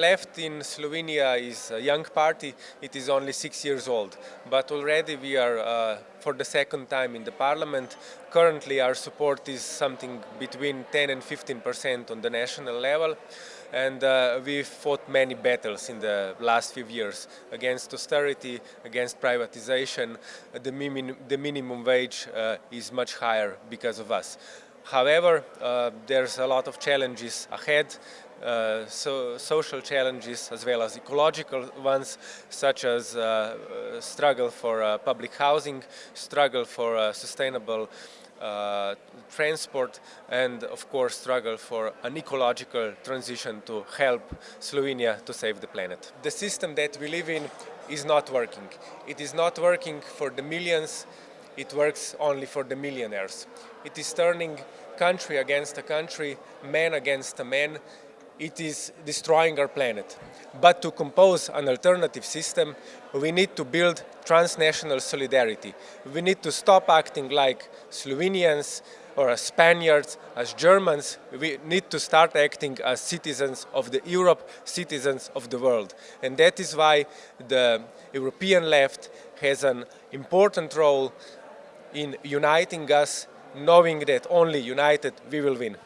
left in Slovenia is a young party. It is only six years old, but already we are uh, for the second time in the parliament. Currently our support is something between 10 and 15 percent on the national level and uh, we fought many battles in the last few years against austerity, against privatization. The, the minimum wage uh, is much higher because of us. However, uh, there's a lot of challenges ahead, uh, so social challenges as well as ecological ones, such as uh, struggle for uh, public housing, struggle for uh, sustainable uh, transport and of course struggle for an ecological transition to help Slovenia to save the planet. The system that we live in is not working. It is not working for the millions it works only for the millionaires. It is turning country against a country, man against a man. It is destroying our planet. But to compose an alternative system, we need to build transnational solidarity. We need to stop acting like Slovenians or as Spaniards, as Germans. We need to start acting as citizens of the Europe, citizens of the world. And that is why the European left has an important role in uniting us, knowing that only united we will win.